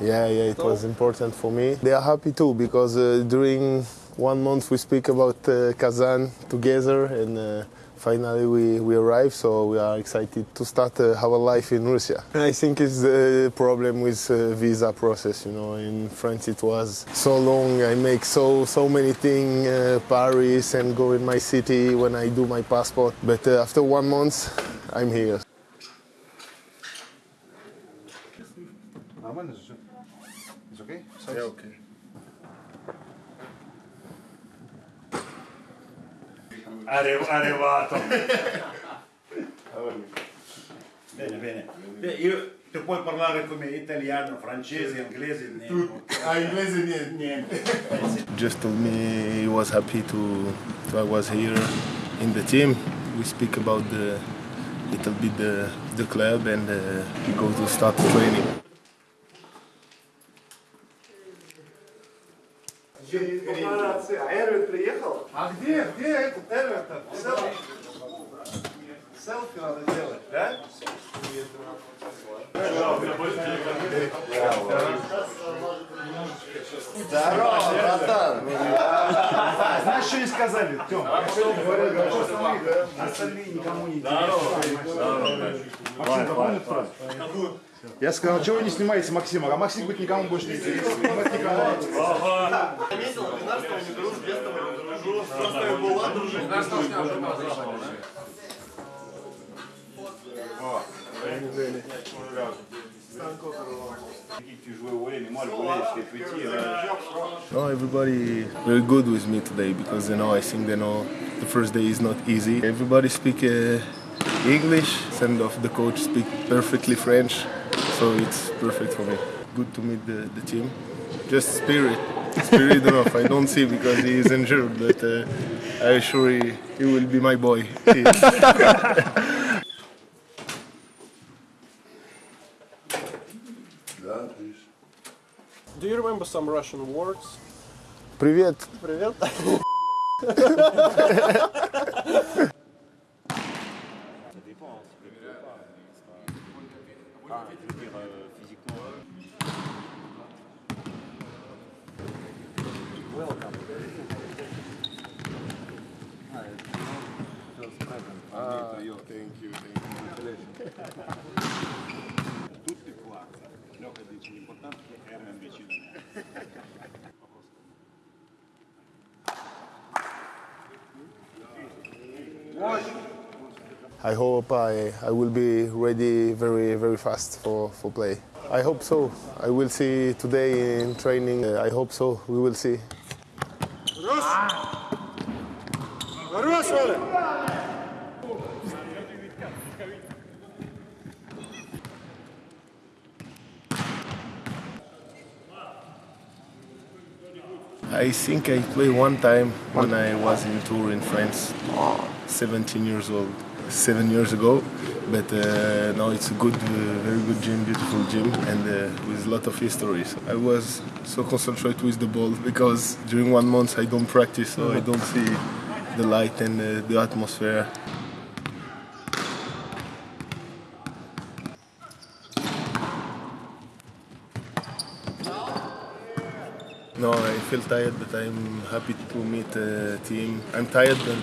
Yeah, yeah, it was important for me. They are happy too because uh, during one month we speak about uh, Kazan together and uh, finally we, we arrived, so we are excited to start uh, our life in Russia. I think it's the problem with uh, visa process, you know, in France it was so long, I make so, so many things, uh, Paris and go in my city when I do my passport, but after one month I'm here. It's okay? Yeah, okay. Arri- arrivato. bene, bene. Beh, Io ti puoi parlare come italiano, francese, inglese, niente. А inglese niente. niente. just told me he was happy to, to I was here in the team. We speak about the little bit the, the club and uh, we go to start training. А Эрвин приехал? А где? Где этот Эрвин-то? Селфи надо делать, да? Здорово, братан! Знаешь, что не сказали, Тём? Остальные никому не фразу? Я сказал, чего вы не снимаете Максима? А Максим говорит, никому больше не интересно. Мы Тяжелое время, Марк, болельщики, прийти, No, everybody very good with me today because you know I think they know the first day is not easy. Everybody speak uh, English, and of the coach speak perfectly French, so it's perfect for me. Good to meet the, the team. Just spirit, spirit enough. I don't see because he is injured, but uh, I assure he, he will be my boy. Do you remember some Russian words? Привет. Привет. Tutti qua. Lioca dice l'importante è che Herman vicino. I hope I, I will be ready very very fast for, for play. I hope so. I will see today in training. I hope so. We will see. I think I played one time when I was in tour in France, 17 years old, seven years ago. But uh, now it's a good, uh, very good gym, beautiful gym, and uh, with a lot of histories. I was so concentrated with the ball because during one month I don't practice, so I don't see the light and uh, the atmosphere. No, I feel tired, but I'm happy to meet the team. I'm tired, but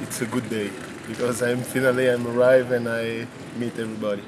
it's a good day because I'm finally I'm arrived and I meet everybody.